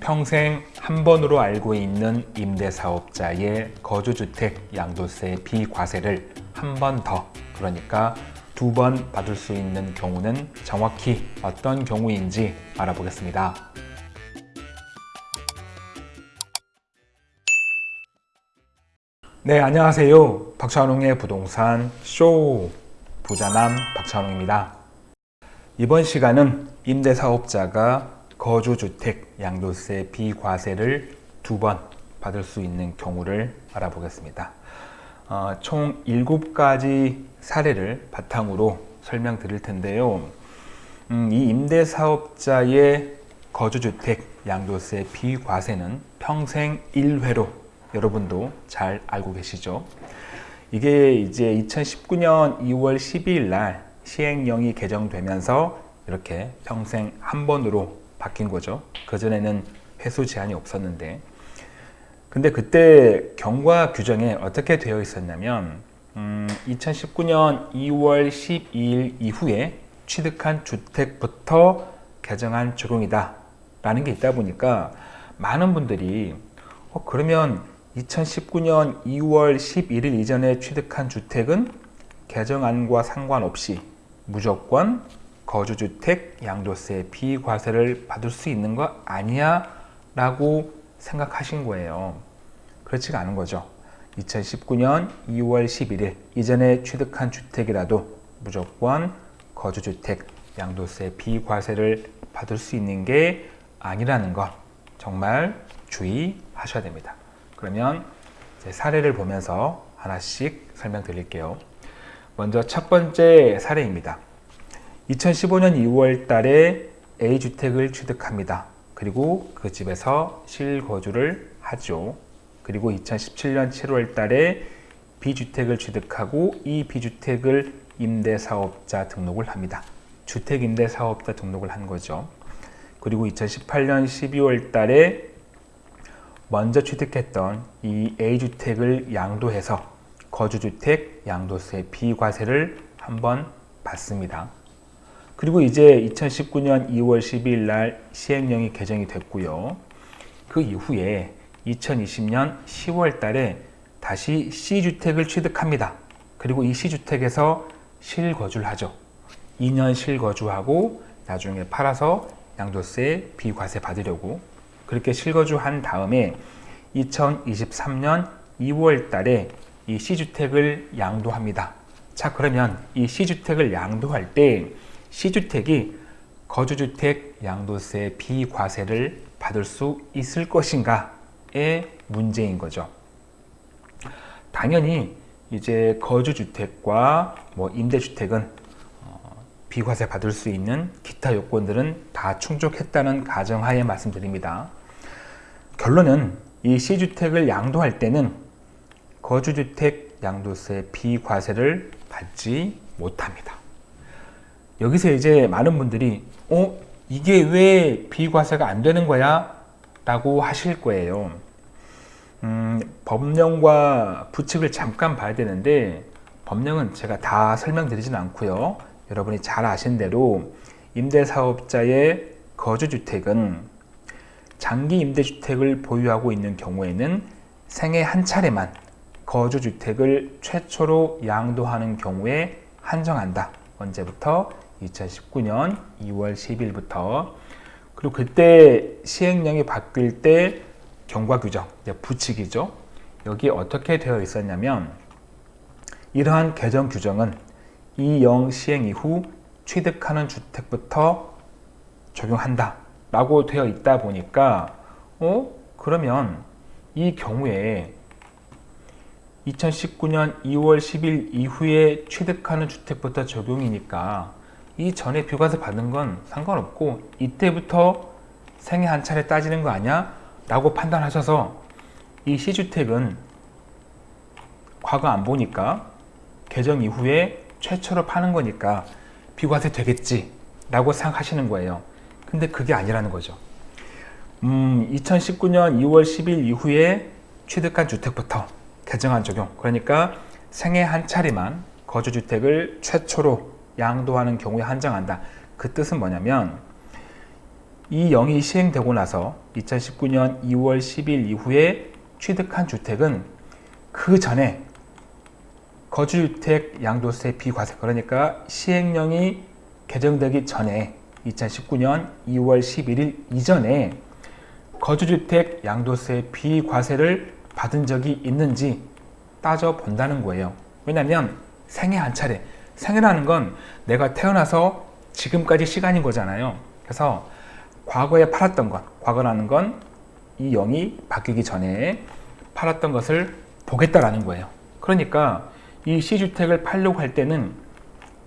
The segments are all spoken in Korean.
평생 한 번으로 알고 있는 임대사업자의 거주주택 양도세 비과세를 한 번 더 그러니까 두 번 받을 수 있는 경우는 정확히 어떤 경우인지 알아보겠습니다. 네 안녕하세요. 박찬웅의 부동산 쇼. 부자남 박찬웅입니다. 이번 시간은 임대사업자가 거주주택 양도세 비과세를 두 번 받을 수 있는 경우를 알아보겠습니다 어, 총 7가지 사례를 바탕으로 설명드릴 텐데요 음, 이 임대사업자의 거주주택 양도세 비과세는 평생 1회로 여러분도 잘 알고 계시죠? 이게 이제 2019년 2월 12일 날 시행령이 개정되면서 이렇게 평생 한 번으로 바뀐 거죠. 그전에는 회수 제한이 없었는데 근데 그때 경과 규정에 어떻게 되어 있었냐면 음, 2019년 2월 12일 이후에 취득한 주택부터 개정안 적용이다 라는 게 있다 보니까 많은 분들이 어, 그러면 2019년 2월 11일 이전에 취득한 주택은 개정안과 상관없이 무조건 거주주택 양도세 비과세를 받을 수 있는 거 아니야? 라고 생각하신 거예요. 그렇지가 않은 거죠. 2019년 2월 11일 이전에 취득한 주택이라도 무조건 거주주택 양도세 비과세를 받을 수 있는 게 아니라는 것 정말 주의하셔야 됩니다. 그러면 사례를 보면서 하나씩 설명드릴게요. 먼저 첫 번째 사례입니다. 2015년 2월 달에 A주택을 취득합니다. 그리고 그 집에서 실거주를 하죠. 그리고 2017년 7월 달에 B주택을 취득하고 이 B주택을 임대사업자 등록을 합니다. 주택임대사업자 등록을 한 거죠. 그리고 2018년 12월 달에 먼저 취득했던 이 A주택을 양도해서 거주주택 양도세 비과세를 한번 받습니다. 그리고 이제 2019년 2월 12일 날 시행령이 개정이 됐고요. 그 이후에 2020년 10월 달에 다시 C주택을 취득합니다. 그리고 이 C주택에서 실거주를 하죠. 2년 실거주하고 나중에 팔아서 양도세 비과세 받으려고 그렇게 실거주한 다음에 2023년 2월 달에 이 C주택을 양도합니다. 자 그러면 이 C주택을 양도할 때 C주택이 거주주택 양도세 비과세를 받을 수 있을 것인가의 문제인 거죠. 당연히 이제 거주주택과 뭐 임대주택은 어, 비과세 받을 수 있는 기타 요건들은 다 충족했다는 가정하에 말씀드립니다. 결론은 이 C주택을 양도할 때는 거주주택 양도세 비과세를 받지 못합니다. 여기서 이제 많은 분들이 어? 이게 왜 비과세가 안 되는 거야? 라고 하실 거예요. 음, 법령과 부칙을 잠깐 봐야 되는데 법령은 제가 다 설명드리진 않고요. 여러분이 잘 아신 대로 임대사업자의 거주주택은 장기 임대주택을 보유하고 있는 경우에는 생애 한 차례만 거주주택을 최초로 양도하는 경우에 한정한다. 언제부터? 2019년 2월 10일부터 그리고 그때 시행령이 바뀔 때 경과 규정, 부칙이죠. 여기 어떻게 되어 있었냐면 이러한 개정 규정은 이 영 시행 이후 취득하는 주택부터 적용한다. 라고 되어 있다 보니까 어? 그러면 이 경우에 2019년 2월 10일 이후에 취득하는 주택부터 적용이니까 이 전에 비과세 받은 건 상관없고 이때부터 생애 한 차례 따지는 거 아니야? 라고 판단하셔서 이 C주택은 과거 안 보니까 개정 이후에 최초로 파는 거니까 비과세 되겠지 라고 생각하시는 거예요 근데 그게 아니라는 거죠. 음, 2019년 2월 10일 이후에 취득한 주택부터 개정안 적용 그러니까 생애 한 차례만 거주주택을 최초로 양도하는 경우에 한정한다. 그 뜻은 뭐냐면 이 0이 시행되고 나서 2019년 2월 10일 이후에 취득한 주택은 그 전에 거주주택 양도세 비과세 그러니까 시행령이 개정되기 전에 2019년 2월 11일 이전에 거주주택 양도세 비과세를 받은 적이 있는지 따져 본다는 거예요. 왜냐하면 생애 한 차례, 생애라는 건 내가 태어나서 지금까지 시간인 거잖아요. 그래서 과거에 팔았던 것, 과거라는 건 이 영이 바뀌기 전에 팔았던 것을 보겠다라는 거예요. 그러니까 이 시주택을 팔려고 할 때는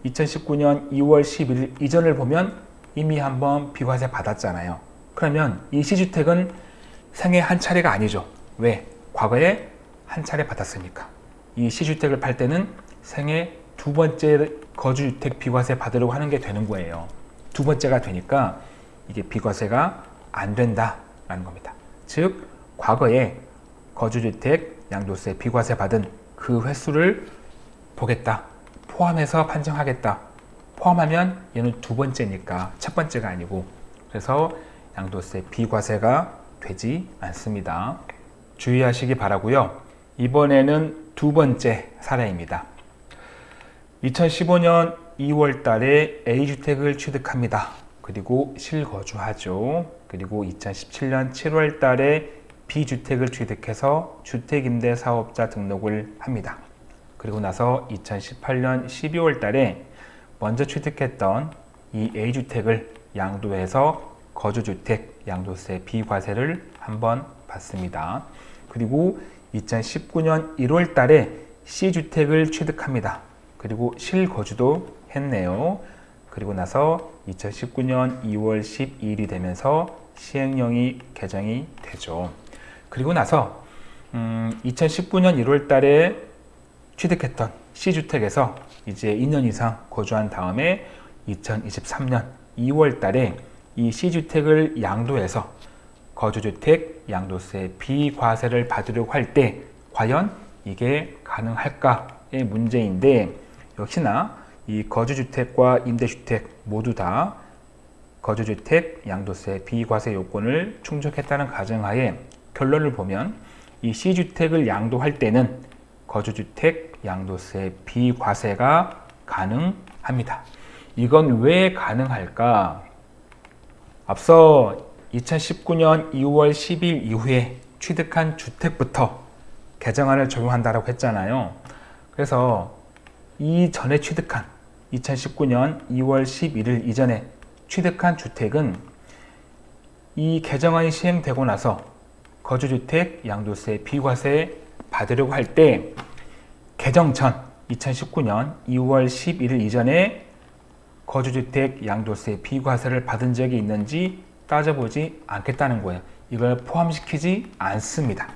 2019년 2월 11일 이전을 보면 이미 한번 비과세 받았잖아요. 그러면 이 시주택은 생애 한 차례가 아니죠. 왜? 과거에 한 차례 받았으니까. 이 시주택을 팔 때는 생애 두 번째 거주주택 비과세 받으려고 하는 게 되는 거예요. 두 번째가 되니까 이게 비과세가 안 된다라는 겁니다. 즉, 과거에 거주주택 양도세 비과세 받은 그 횟수를 보겠다. 포함해서 판정하겠다. 포함하면 얘는 두 번째니까 첫 번째가 아니고 그래서 양도세 비과세가 되지 않습니다. 주의하시기 바라고요. 이번에는 두 번째 사례입니다. 2015년 2월 달에 A주택을 취득합니다. 그리고 실거주하죠. 그리고 2017년 7월 달에 B주택을 취득해서 주택임대사업자 등록을 합니다. 그리고 나서 2018년 12월 달에 먼저 취득했던 이 A주택을 양도해서 거주주택 양도세 비과세를 한번 받습니다. 그리고 2019년 1월 달에 C주택을 취득합니다. 그리고 실거주도 했네요. 그리고 나서 2019년 2월 12일이 되면서 시행령이 개정이 되죠. 그리고 나서 음, 2019년 1월 달에 취득했던 C주택에서 이제 2년 이상 거주한 다음에 2023년 2월 달에 이 C주택을 양도해서 거주주택 양도세 비과세를 받으려고 할 때 과연 이게 가능할까의 문제인데 역시나 이 거주주택과 임대주택 모두 다 거주주택 양도세 비과세 요건을 충족했다는 가정하에 결론을 보면 이 C주택을 양도할 때는 거주주택 양도세 비과세가 가능합니다. 이건 왜 가능할까? 앞서 2019년 2월 10일 이후에 취득한 주택부터 개정안을 적용한다고 했잖아요. 그래서 이 전에 취득한 2019년 2월 11일 이전에 취득한 주택은 이 개정안이 시행되고 나서 거주주택 양도세 비과세 받으려고 할 때 개정 전 2019년 2월 11일 이전에 거주주택 양도세 비과세를 받은 적이 있는지 따져보지 않겠다는 거예요. 이걸 포함시키지 않습니다.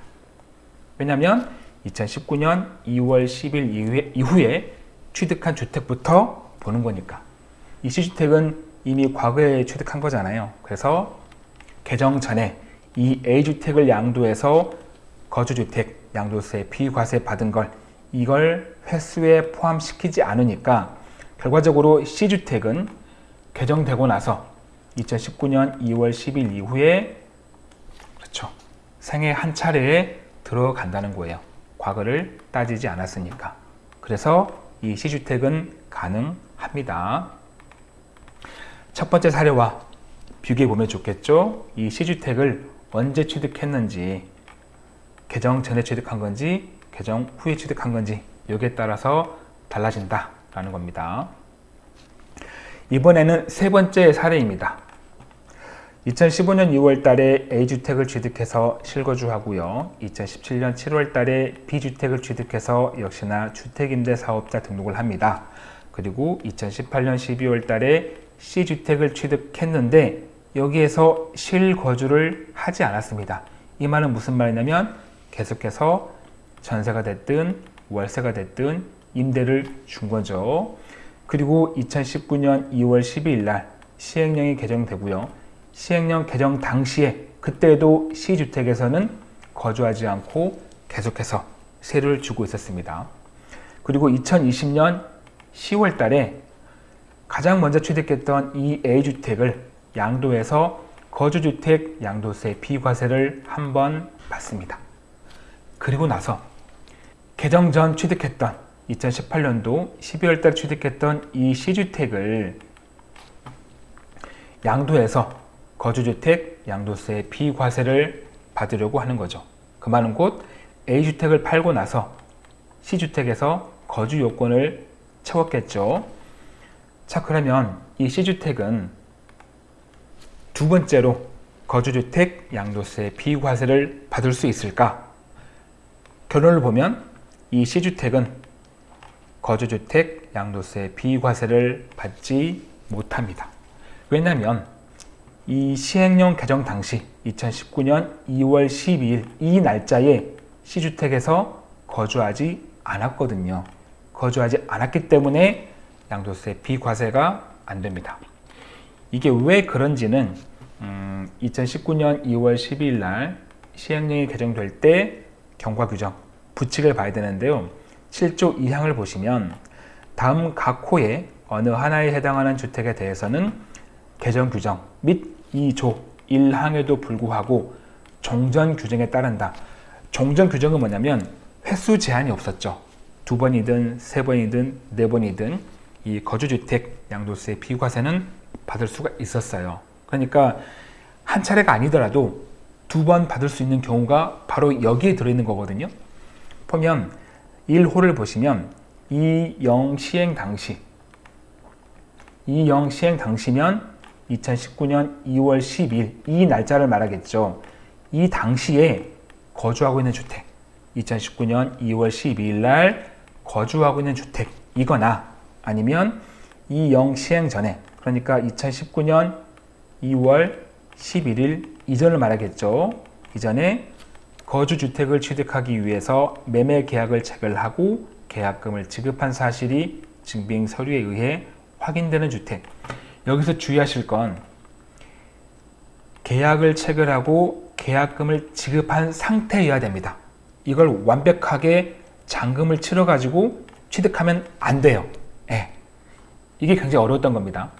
왜냐하면 2019년 2월 10일 이후에, 이후에 취득한 주택부터 보는 거니까 이 C주택은 이미 과거에 취득한 거잖아요. 그래서 개정 전에 이 A주택을 양도해서 거주주택 양도세 비과세 받은 걸 이걸 횟수에 포함시키지 않으니까 결과적으로 C주택은 개정되고 나서 2019년 2월 10일 이후에 그렇죠. 생애 한 차례에 들어간다는 거예요. 과거를 따지지 않았으니까. 그래서 이 C주택은 가능합니다. 첫 번째 사례와 비교해 보면 좋겠죠. 이 C주택을 언제 취득했는지 개정 전에 취득한 건지 개정 후에 취득한 건지 여기에 따라서 달라진다라는 겁니다. 이번에는 세 번째 사례입니다. 2015년 2월 달에 A주택을 취득해서 실거주하고요. 2017년 7월 달에 B주택을 취득해서 역시나 주택임대사업자 등록을 합니다. 그리고 2018년 12월 달에 C주택을 취득했는데 여기에서 실거주를 하지 않았습니다. 이 말은 무슨 말이냐면 계속해서 전세가 됐든 월세가 됐든 임대를 준 거죠. 그리고 2019년 2월 12일 날 시행령이 개정되고요. 시행령 개정 당시에 그때도 C주택에서는 거주하지 않고 계속해서 세를 주고 있었습니다. 그리고 2020년 10월 달에 가장 먼저 취득했던 이 A주택을 양도해서 거주주택 양도세 비과세를 한 번 받습니다. 그리고 나서 개정 전 취득했던 2018년도 12월 달 취득했던 이 C주택을 양도해서 거주주택 양도세 비과세를 받으려고 하는 거죠. 그 말은 곧 A주택을 팔고 나서 C주택에서 거주 요건을 채웠겠죠. 자 그러면 이 C주택은 두 번째로 거주주택 양도세 비과세를 받을 수 있을까? 결론을 보면 이 C주택은 거주주택 양도세 비과세를 받지 못합니다. 왜냐하면 이 시행령 개정 당시 2019년 2월 12일 이 날짜에 C주택에서 거주하지 않았거든요. 거주하지 않았기 때문에 양도세 비과세가 안 됩니다. 이게 왜 그런지는 음, 2019년 2월 12일 날 시행령이 개정될 때 경과 규정 부칙을 봐야 되는데요. 7조 2항을 보시면 다음 각 호에 어느 하나에 해당하는 주택에 대해서는 개정 규정 및 2조 1항에도 불구하고 종전 규정에 따른다. 종전 규정은 뭐냐면 횟수 제한이 없었죠. 두 번이든 세 번이든 네 번이든 이 거주주택 양도세 비과세는 받을 수가 있었어요. 그러니까 한 차례가 아니더라도 두 번 받을 수 있는 경우가 바로 여기에 들어있는 거거든요. 보면 1호를 보시면 이영 시행 당시 이영 시행 당시면 2019년 2월 10일 이 날짜를 말하겠죠. 이 당시에 거주하고 있는 주택 2019년 2월 12일 날 거주하고 있는 주택 이거나 아니면 이 영 시행 전에 그러니까 2019년 2월 11일 이전을 말하겠죠. 이전에 거주주택을 취득하기 위해서 매매 계약을 체결하고 계약금을 지급한 사실이 증빙 서류에 의해 확인되는 주택 여기서 주의하실 건 계약을 체결하고 계약금을 지급한 상태여야 됩니다. 이걸 완벽하게 잔금을 치러 가지고 취득하면 안 돼요. 네. 이게 굉장히 어려웠던 겁니다.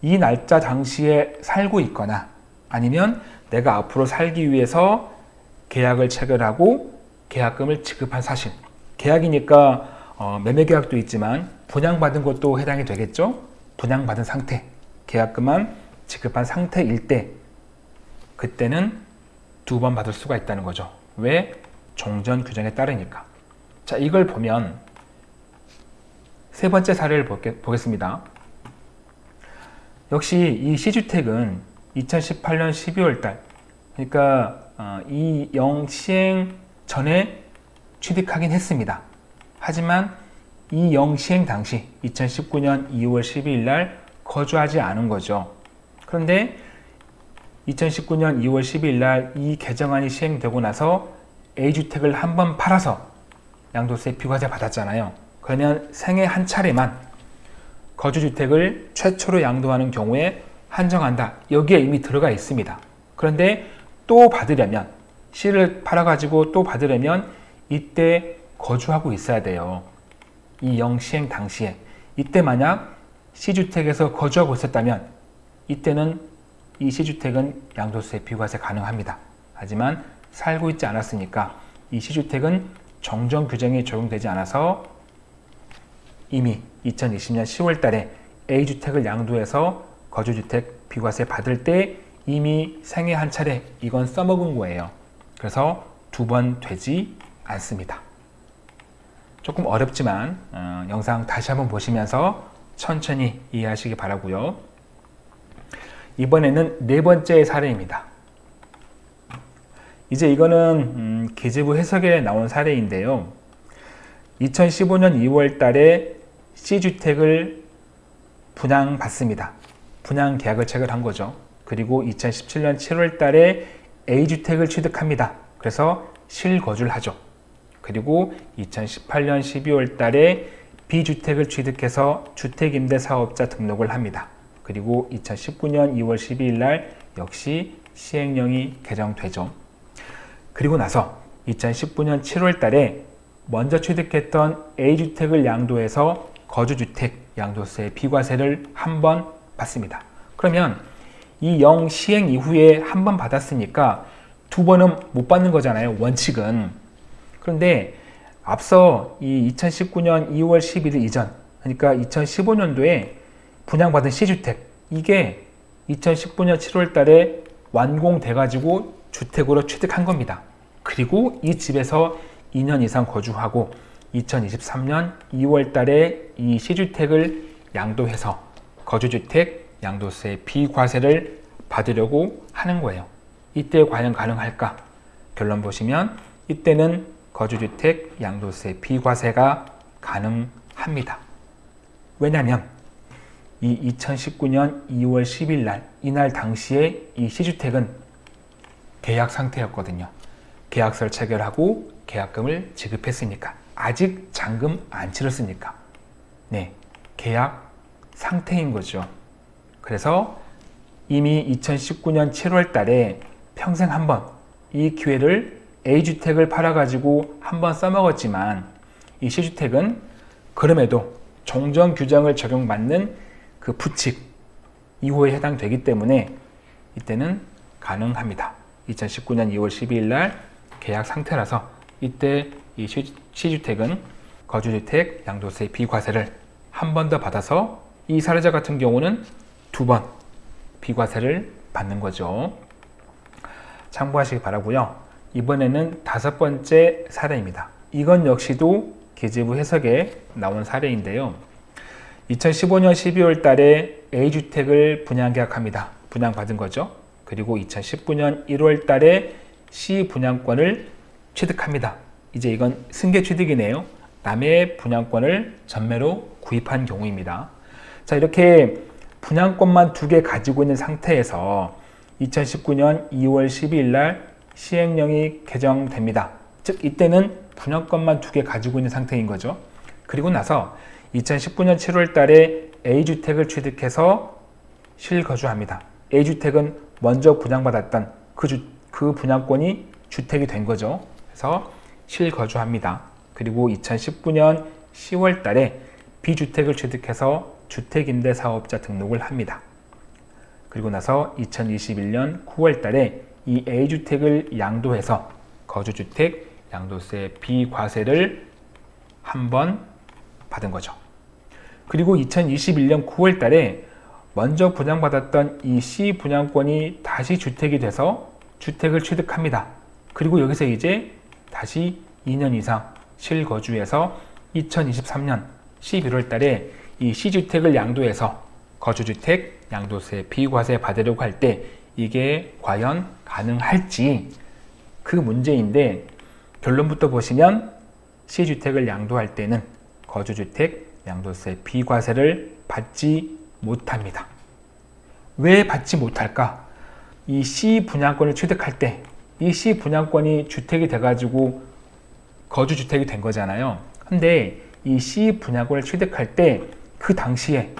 이 날짜 당시에 살고 있거나 아니면 내가 앞으로 살기 위해서 계약을 체결하고 계약금을 지급한 사실 계약이니까 어, 매매계약도 있지만 분양받은 것도 해당이 되겠죠 분양받은 상태, 계약금만 지급한 상태일 때 그때는 두 번 받을 수가 있다는 거죠. 왜? 종전 규정에 따르니까. 자, 이걸 보면 세 번째 사례를 보겠습니다. 역시 이 C주택은 2018년 12월 달 그러니까 어, 이영 시행 전에 취득하긴 했습니다. 하지만 이 영 시행 당시 2019년 2월 12일 날 거주하지 않은 거죠. 그런데 2019년 2월 12일 날 이 개정안이 시행되고 나서 A주택을 한 번 팔아서 양도세 비과세 받았잖아요. 그러면 생애 한 차례만 거주주택을 최초로 양도하는 경우에 한정한다. 여기에 이미 들어가 있습니다. 그런데 또 받으려면 C를 팔아가지고 또 받으려면 이때 거주하고 있어야 돼요. 이 영 시행 당시에 이때 만약 C주택에서 거주하고 있었다면 이때는 이 C주택은 양도세 비과세 가능합니다. 하지만 살고 있지 않았으니까 이 C주택은 정정 규정이 적용되지 않아서 이미 2020년 10월 달에 A주택을 양도해서 거주주택 비과세 받을 때 이미 생애 한 차례 이건 써먹은 거예요. 그래서 두 번 되지 않습니다. 조금 어렵지만 어, 영상 다시 한번 보시면서 천천히 이해하시기 바라고요. 이번에는 네 번째 사례입니다. 이제 이거는 음, 계제부 해석에 나온 사례인데요. 2015년 2월 달에 C주택을 분양받습니다. 분양 계약을 체결한 거죠. 그리고 2017년 7월 달에 A주택을 취득합니다. 그래서 실거주를 하죠. 그리고 2018년 12월 달에 B주택을 취득해서 주택임대사업자 등록을 합니다. 그리고 2019년 2월 12일 날 역시 시행령이 개정되죠. 그리고 나서 2019년 7월 달에 먼저 취득했던 A주택을 양도해서 거주주택 양도세 비과세를 한 번 받습니다. 그러면 이 영 시행 이후에 한 번 받았으니까 두 번은 못 받는 거잖아요. 원칙은. 그런데 앞서 이 2019년 2월 11일 이전 그러니까 2015년도에 분양받은 시주택 이게 2019년 7월 달에 완공돼 가지고 주택으로 취득한 겁니다. 그리고 이 집에서 2년 이상 거주하고 2023년 2월 달에 이 시주택을 양도해서 거주주택 양도세 비과세를 받으려고 하는 거예요. 이때 과연 가능할까? 결론 보시면 이때는 거주주택 양도세 비과세가 가능합니다. 왜냐하면 이 2019년 2월 10일 날 이날 당시에 이 시주택은 계약 상태였거든요. 계약서를 체결하고 계약금을 지급했으니까 아직 잔금 안 치렀으니까 네 계약 상태인 거죠. 그래서 이미 2019년 7월 달에 평생 한번 이 기회를 A주택을 팔아가지고 한번 써먹었지만 이 C주택은 그럼에도 종전 규정을 적용받는 그 부칙 2호에 해당되기 때문에 이때는 가능합니다. 2019년 2월 12일 날 계약 상태라서 이때 이 시주택은 거주주택 양도세 비과세를 한 번 더 받아서 이 사례자 같은 경우는 두 번 비과세를 받는 거죠. 참고하시기 바라고요. 이번에는 다섯 번째 사례입니다. 이건 역시도 계제부 해석에 나온 사례인데요. 2015년 12월 달에 A주택을 분양 계약합니다. 분양받은 거죠. 그리고 2019년 1월 달에 C 분양권을 취득합니다. 이제 이건 승계 취득이네요. 남의 분양권을 전매로 구입한 경우입니다. 자, 이렇게 분양권만 두 개 가지고 있는 상태에서 2019년 2월 12일 날 시행령이 개정됩니다. 즉 이때는 분양권만 두 개 가지고 있는 상태인 거죠. 그리고 나서 2019년 7월 달에 A주택을 취득해서 실거주합니다. A주택은 먼저 분양받았던 그, 주, 그 분양권이 주택이 된 거죠. 그래서 실거주합니다. 그리고 2019년 10월 달에 B주택을 취득해서 주택임대사업자 등록을 합니다. 그리고 나서 2021년 9월 달에 이 A주택을 양도해서 거주주택 양도세 비과세를 한 번 받은 거죠. 그리고 2021년 9월 달에 먼저 분양받았던 이 C 분양권이 다시 주택이 돼서 주택을 취득합니다. 그리고 여기서 이제 다시 2년 이상 실거주해서 2023년 11월 달에 이 C주택을 양도해서 거주주택 양도세 비과세 받으려고 할 때 이게 과연 가능할지 그 문제인데 결론부터 보시면 C주택을 양도할 때는 거주주택 양도세 비과세를 받지 못합니다. 왜 받지 못할까? 이 C 분양권을 취득할 때 이 C 분양권이 주택이 돼가지고 거주주택이 된 거잖아요. 근데 이 C 분양권을 취득할 때 그 당시에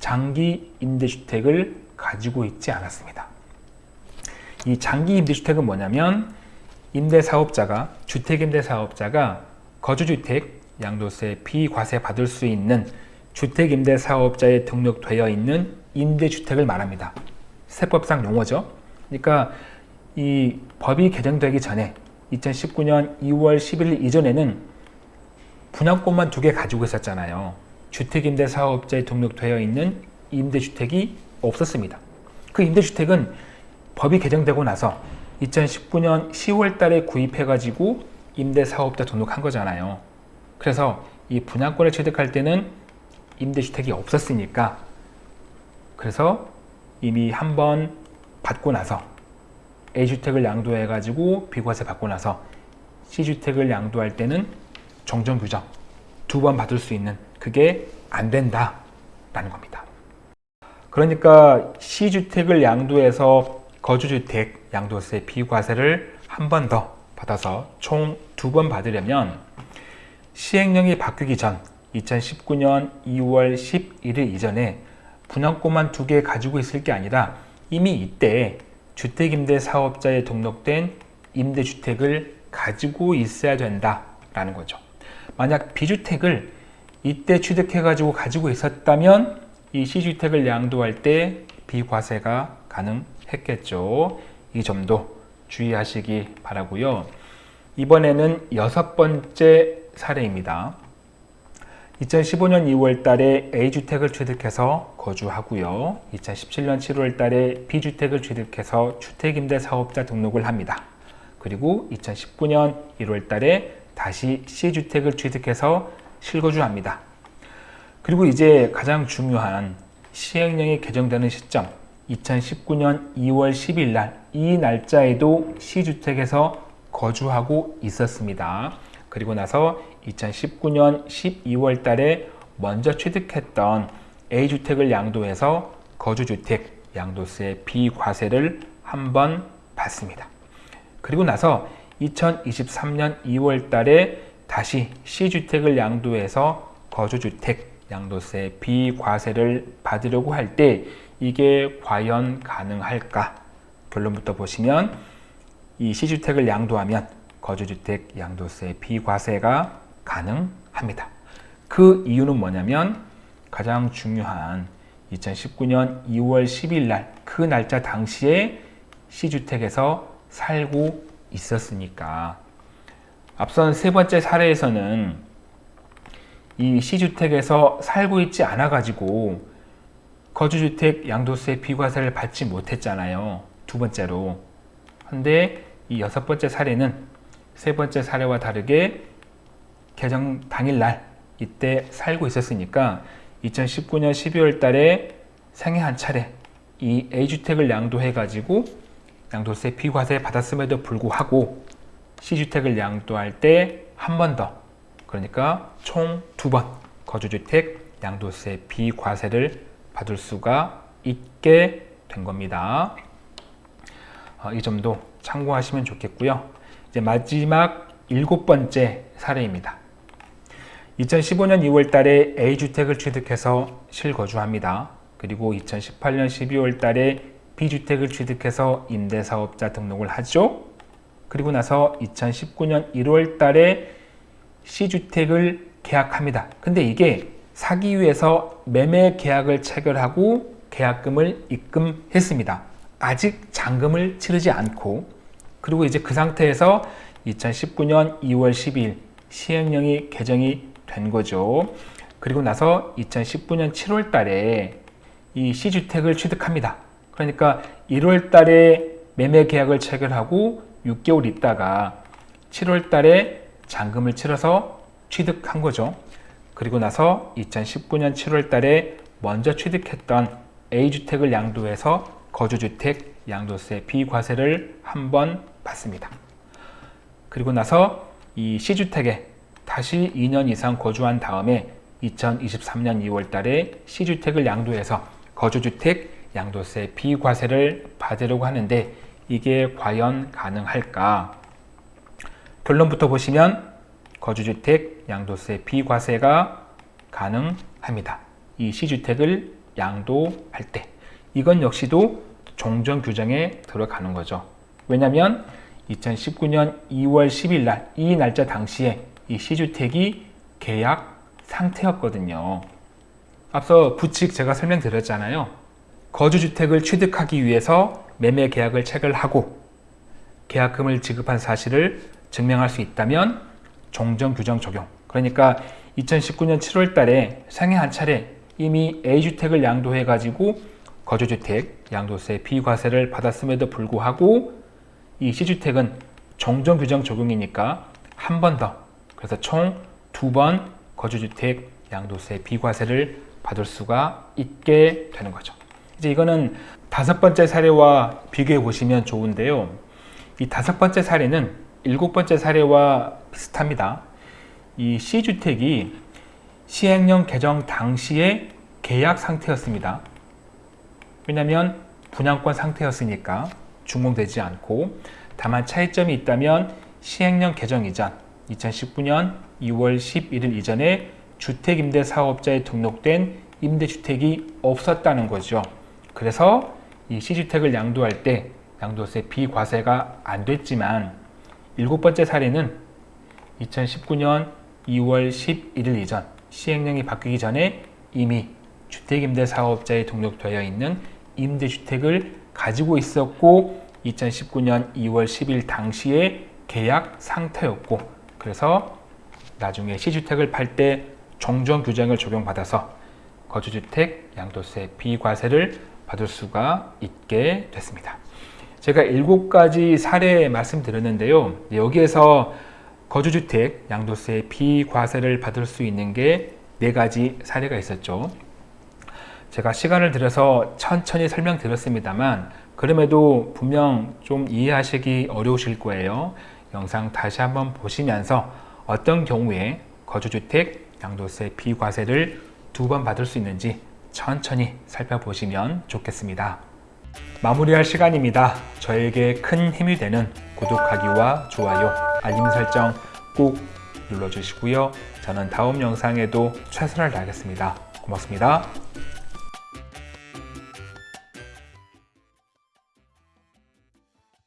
장기 임대주택을 가지고 있지 않았습니다. 이 장기 임대주택은 뭐냐면 임대사업자가 주택임대사업자가 거주주택 양도세 비과세 받을 수 있는 주택임대사업자에 등록되어 있는 임대주택을 말합니다. 세법상 용어죠. 그러니까 이 법이 개정되기 전에 2019년 2월 11일 이전에는 분양권만 두 개 가지고 있었잖아요. 주택임대사업자에 등록되어 있는 임대주택이 없었습니다. 그 임대주택은 법이 개정되고 나서 2019년 10월 달에 구입해가지고 임대사업자 등록한 거잖아요. 그래서 이 분양권을 취득할 때는 임대주택이 없었으니까 그래서 이미 한 번 받고 나서 A주택을 양도해가지고 비과세 받고 나서 C주택을 양도할 때는 정정규정 두 번 받을 수 있는 그게 안 된다 라는 겁니다. 그러니까 C주택을 양도해서 거주주택 양도세 비과세를 한 번 더 받아서 총 두 번 받으려면 시행령이 바뀌기 전 2019년 2월 11일 이전에 분양권만 두 개 가지고 있을 게 아니라 이미 이때 주택임대 사업자에 등록된 임대주택을 가지고 있어야 된다라는 거죠. 만약 B주택을 이때 취득해가지고 가지고 있었다면 이 C주택을 양도할 때 비과세가 가능 했겠죠. 이 점도 주의하시기 바라고요. 이번에는 여섯 번째 사례입니다. 2015년 2월 달에 A주택을 취득해서 거주하고요. 2017년 7월 달에 B주택을 취득해서 주택임대 사업자 등록을 합니다. 그리고 2019년 1월 달에 다시 C주택을 취득해서 실거주합니다. 그리고 이제 가장 중요한 시행령이 개정되는 시점 2019년 2월 10일 날 이 날짜에도 C주택에서 거주하고 있었습니다. 그리고 나서 2019년 12월 달에 먼저 취득했던 A주택을 양도해서 거주주택 양도세 비과세를 한번 받습니다. 그리고 나서 2023년 2월 달에 다시 C주택을 양도해서 거주주택 양도세 비과세를 받으려고 할때 이게 과연 가능할까? 결론부터 보시면 이 C주택을 양도하면 거주주택 양도세 비과세가 가능합니다. 그 이유는 뭐냐면 가장 중요한 2019년 2월 10일 날 그 날짜 당시에 C주택에서 살고 있었으니까 앞선 세 번째 사례에서는 이 C주택에서 살고 있지 않아 가지고 거주주택 양도세 비과세를 받지 못했잖아요. 두 번째로. 근데 이 여섯 번째 사례는 세 번째 사례와 다르게 개정 당일날 이때 살고 있었으니까 2019년 12월 달에 생애 한 차례 이 A주택을 양도해 가지고 양도세 비과세 받았음에도 불구하고 C주택을 양도할 때 한 번 더 그러니까 총 두 번 거주주택 양도세 비과세를 받을 수가 있게 된 겁니다. 어, 이 점도 참고하시면 좋겠고요. 이제 마지막 일곱 번째 사례입니다. 2015년 2월 달에 A주택을 취득해서 실거주합니다. 그리고 2018년 12월 달에 B주택을 취득해서 임대사업자 등록을 하죠. 그리고 나서 2019년 1월 달에 C주택을 계약합니다. 근데 이게 사기 위해서 매매 계약을 체결하고 계약금을 입금했습니다. 아직 잔금을 치르지 않고 그리고 이제 그 상태에서 2019년 2월 10일 시행령이 개정이 된 거죠. 그리고 나서 2019년 7월 달에 이 C주택을 취득합니다. 그러니까 1월 달에 매매 계약을 체결하고 6개월 있다가 7월 달에 잔금을 치러서 취득한 거죠. 그리고 나서 2019년 7월 달에 먼저 취득했던 A주택을 양도해서 거주주택 양도세 비과세를 한 번 받습니다. 그리고 나서 이 C주택에 다시 2년 이상 거주한 다음에 2023년 2월 달에 C주택을 양도해서 거주주택 양도세 비과세를 받으려고 하는데 이게 과연 가능할까? 결론부터 보시면 거주주택 양도세 비과세가 가능합니다. 이 C주택을 양도할 때 이건 역시도 종전 규정에 들어가는 거죠. 왜냐하면 2019년 2월 10일 날 이 날짜 당시에 이 C주택이 계약 상태였거든요. 앞서 부칙 제가 설명드렸잖아요. 거주주택을 취득하기 위해서 매매 계약을 체결하고 계약금을 지급한 사실을 증명할 수 있다면 종전 규정 적용. 그러니까 2019년 7월 달에 생애 한 차례 이미 A주택을 양도해 가지고 거주주택 양도세 비과세를 받았음에도 불구하고 이 C주택은 종전 규정 적용이니까 한 번 더. 그래서 총 두 번 거주주택 양도세 비과세를 받을 수가 있게 되는 거죠. 이제 이거는 다섯 번째 사례와 비교해 보시면 좋은데요. 이 다섯 번째 사례는 일곱 번째 사례와 비슷합니다. 이 C주택이 시행령 개정 당시에 계약 상태였습니다. 왜냐하면 분양권 상태였으니까 준공되지 않고 다만 차이점이 있다면 시행령 개정 이전 2019년 2월 11일 이전에 주택임대사업자에 등록된 임대주택이 없었다는 거죠. 그래서 이 C주택을 양도할 때 양도세 비과세가 안 됐지만 일곱 번째 사례는 2019년 2월 11일 이전 시행령이 바뀌기 전에 이미 주택임대사업자에 등록되어 있는 임대주택을 가지고 있었고 2019년 2월 10일 당시에 계약 상태였고 그래서 나중에 C주택을 팔 때 종전 규정을 적용받아서 거주주택 양도세 비과세를 받을 수가 있게 됐습니다. 제가 일곱 가지 사례 말씀드렸는데요. 여기에서 거주주택 양도세 비과세를 받을 수 있는 게 네 가지 사례가 있었죠. 제가 시간을 들여서 천천히 설명드렸습니다만 그럼에도 분명 좀 이해하시기 어려우실 거예요. 영상 다시 한번 보시면서 어떤 경우에 거주주택 양도세 비과세를 두 번 받을 수 있는지 천천히 살펴보시면 좋겠습니다. 마무리할 시간입니다. 저에게 큰 힘이 되는 구독하기와 좋아요, 알림 설정 꼭 눌러주시고요. 저는 다음 영상에도 최선을 다하겠습니다. 고맙습니다.